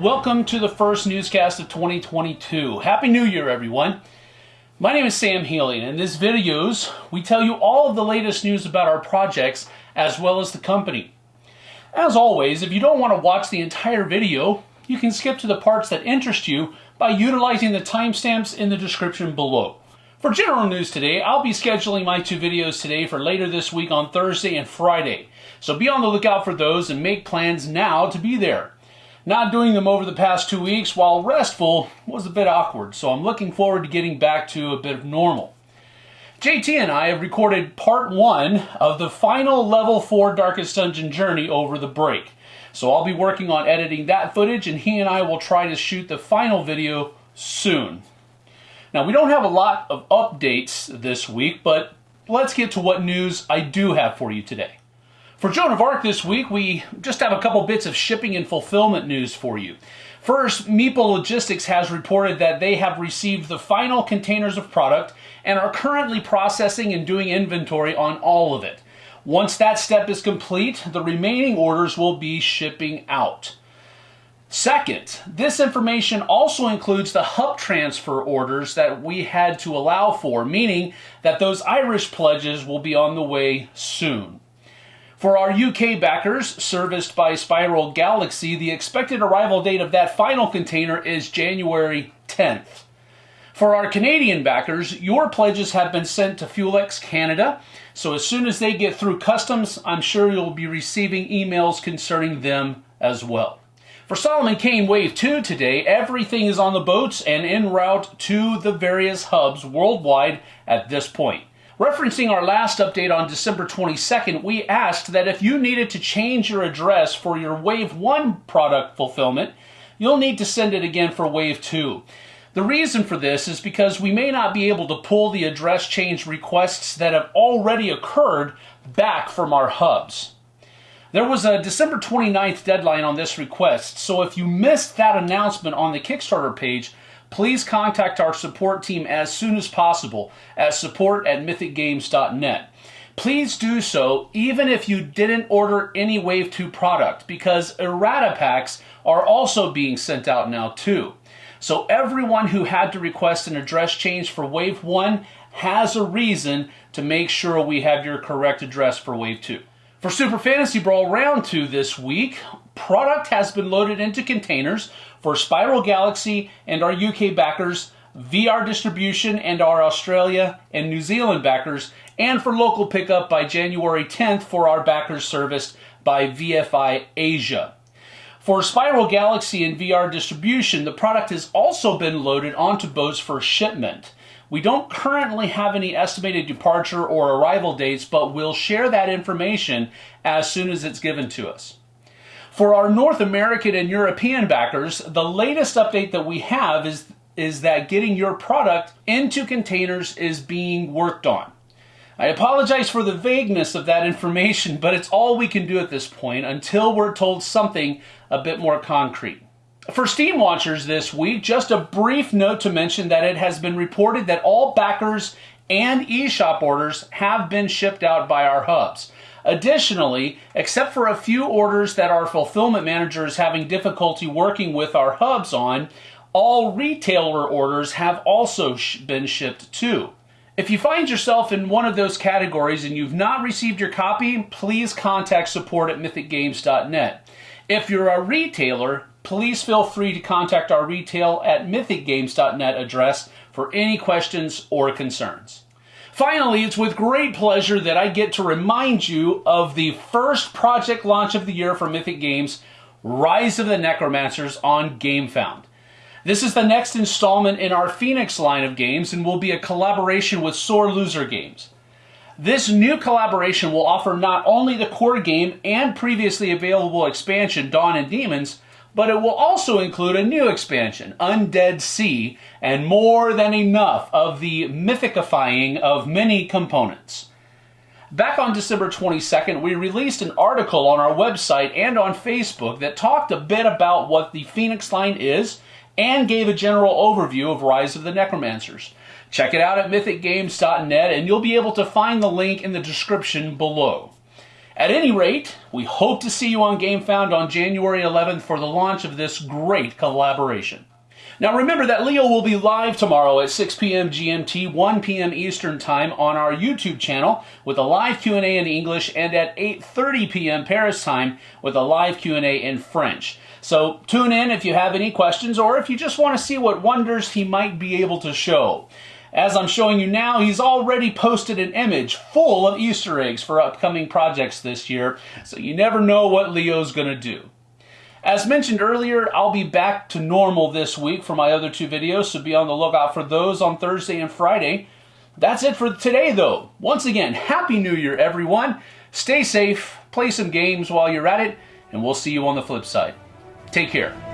welcome to the first newscast of 2022. Happy New Year, everyone. My name is Sam Healy, and in these videos, we tell you all of the latest news about our projects as well as the company. As always, if you don't want to watch the entire video, you can skip to the parts that interest you by utilizing the timestamps in the description below. For general news today, I'll be scheduling my two videos today for later this week on Thursday and Friday. So be on the lookout for those and make plans now to be there. Not doing them over the past two weeks, while restful, was a bit awkward, so I'm looking forward to getting back to a bit of normal. JT and I have recorded part one of the final level 4 Darkest Dungeon journey over the break. So I'll be working on editing that footage and he and I will try to shoot the final video soon. Now we don't have a lot of updates this week, but let's get to what news I do have for you today. For Joan of Arc this week, we just have a couple bits of shipping and fulfillment news for you. First, Meeple Logistics has reported that they have received the final containers of product and are currently processing and doing inventory on all of it. Once that step is complete, the remaining orders will be shipping out. Second, this information also includes the hub transfer orders that we had to allow for, meaning that those Irish pledges will be on the way soon. For our UK backers, serviced by Spiral Galaxy, the expected arrival date of that final container is January 10th. For our Canadian backers, your pledges have been sent to Fuelex Canada, so as soon as they get through customs, I'm sure you'll be receiving emails concerning them as well. For Solomon Kane Wave 2 today, everything is on the boats and en route to the various hubs worldwide at this point. Referencing our last update on December 22nd, we asked that if you needed to change your address for your Wave 1 product fulfillment, you'll need to send it again for Wave 2. The reason for this is because we may not be able to pull the address change requests that have already occurred back from our hubs. There was a December 29th deadline on this request, so if you missed that announcement on the Kickstarter page, please contact our support team as soon as possible at support at mythicgames.net. Please do so even if you didn't order any Wave 2 product because errata packs are also being sent out now too. So everyone who had to request an address change for Wave 1 has a reason to make sure we have your correct address for Wave 2. For Super Fantasy Brawl Round 2 this week, product has been loaded into containers for Spiral Galaxy and our UK backers, VR distribution and our Australia and New Zealand backers, and for local pickup by January 10th for our backers serviced by VFI Asia. For Spiral Galaxy and VR distribution, the product has also been loaded onto boats for shipment. We don't currently have any estimated departure or arrival dates, but we'll share that information as soon as it's given to us. For our North American and European backers, the latest update that we have is, is that getting your product into containers is being worked on. I apologize for the vagueness of that information, but it's all we can do at this point until we're told something a bit more concrete. For Steamwatchers this week, just a brief note to mention that it has been reported that all backers and eShop orders have been shipped out by our hubs. Additionally, except for a few orders that our fulfillment manager is having difficulty working with our hubs on, all retailer orders have also been shipped too. If you find yourself in one of those categories and you've not received your copy, please contact support at mythicgames.net. If you're a retailer, please feel free to contact our retail at mythicgames.net address for any questions or concerns. Finally, it's with great pleasure that I get to remind you of the first project launch of the year for Mythic Games, Rise of the Necromancers on GameFound. This is the next installment in our Phoenix line of games and will be a collaboration with Sore Loser Games. This new collaboration will offer not only the core game and previously available expansion Dawn and Demons, but it will also include a new expansion, Undead Sea, and more than enough of the mythicifying of many components. Back on December 22nd, we released an article on our website and on Facebook that talked a bit about what the Phoenix line is and gave a general overview of Rise of the Necromancers. Check it out at mythicgames.net and you'll be able to find the link in the description below. At any rate, we hope to see you on GameFound on January 11th for the launch of this great collaboration. Now remember that Leo will be live tomorrow at 6 p.m. GMT, 1 p.m. Eastern Time on our YouTube channel with a live Q&A in English and at 8:30 p.m. Paris time with a live Q&A in French. So tune in if you have any questions or if you just want to see what wonders he might be able to show. As I'm showing you now, he's already posted an image full of Easter eggs for upcoming projects this year, so you never know what Leo's going to do. As mentioned earlier, I'll be back to normal this week for my other two videos, so be on the lookout for those on Thursday and Friday. That's it for today, though. Once again, Happy New Year, everyone. Stay safe, play some games while you're at it, and we'll see you on the flip side. Take care.